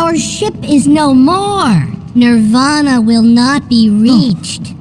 Our ship is no more. Nirvana will not be oh. reached.